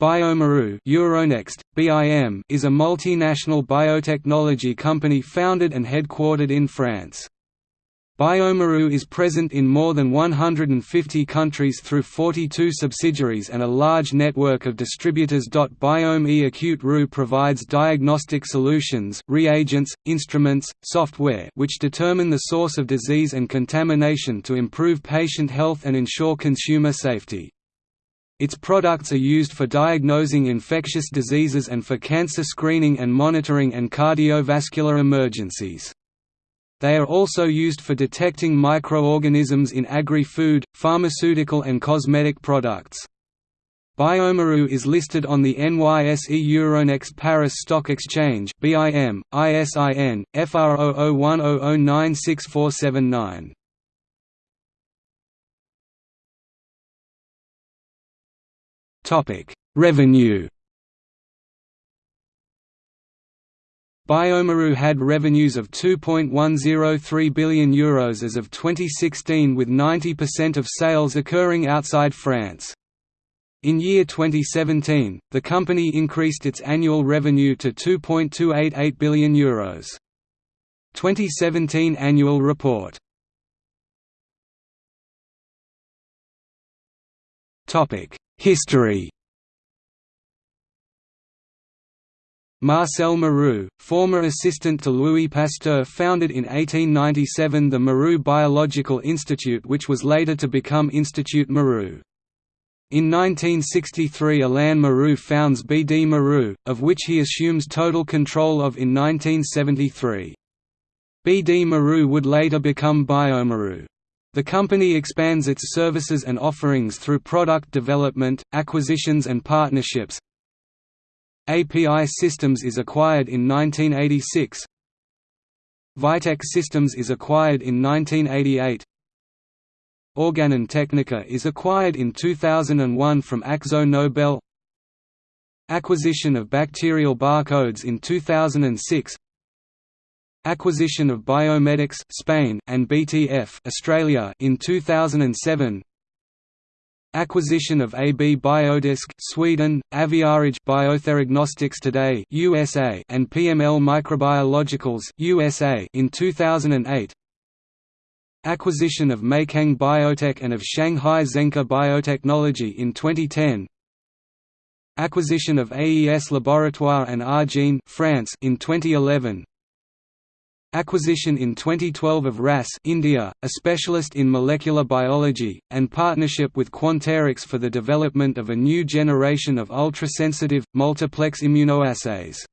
bioMérieux Euronext, BIM is a multinational biotechnology company founded and headquartered in France. bioMérieux is present in more than 150 countries through 42 subsidiaries and a large network of distributors. bioMérieux provides diagnostic solutions, reagents, instruments, software which determine the source of disease and contamination to improve patient health and ensure consumer safety. Its products are used for diagnosing infectious diseases and for cancer screening and monitoring and cardiovascular emergencies. They are also used for detecting microorganisms in agri-food, pharmaceutical and cosmetic products. bioMérieux is listed on the NYSE Euronext Paris Stock Exchange BIM, ISIN, FR0010096479. Revenue bioMérieux had revenues of €2.103 billion Euros as of 2016 with 90% of sales occurring outside France. In year 2017, the company increased its annual revenue to €2.288 billion Euros. 2017 annual report History Marcel Mérieux, former assistant to Louis Pasteur founded in 1897 the Mérieux Biological Institute which was later to become Institut Mérieux. In 1963 Alain Mérieux founds BD Mérieux, of which he assumes total control of in 1973. BD Mérieux would later become bioMérieux. The company expands its services and offerings through product development, acquisitions and partnerships. API Systems is acquired in 1986. Vitek Systems is acquired in 1988. Organon Teknika is acquired in 2001 from Akzo Nobel. Acquisition of Bacterial Barcodes in 2006 Acquisition of Biomedics Spain and BTF Australia in 2007. Acquisition of AB Biodisk Sweden, Aviarage Biotheragnostics Today USA and PML Microbiologicals USA in 2008. Acquisition of Meikang Biotech and of Shanghai Zenke Biotechnology in 2010. Acquisition of AES Laboratoire and Argene France in 2011. Acquisition in 2012 of RAS India, a specialist in molecular biology, and partnership with Quanterix for the development of a new generation of ultrasensitive, multiplex immunoassays.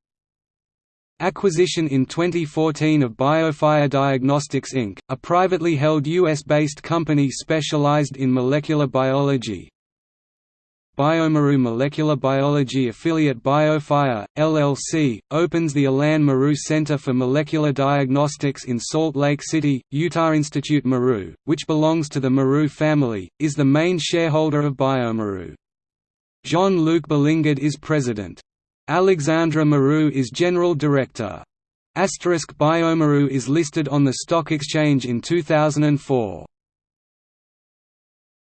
Acquisition in 2014 of BioFire Diagnostics Inc., a privately held US-based company specialized in molecular biology, bioMérieux Molecular Biology affiliate BioFire, LLC, opens the Alain Mérieux Center for Molecular Diagnostics in Salt Lake City, Utah. Institute Mérieux, which belongs to the Mérieux family, is the main shareholder of bioMérieux. Jean-Luc Bélingard is president. Alexandre Mérieux is general director. bioMérieux is listed on the stock exchange in 2004.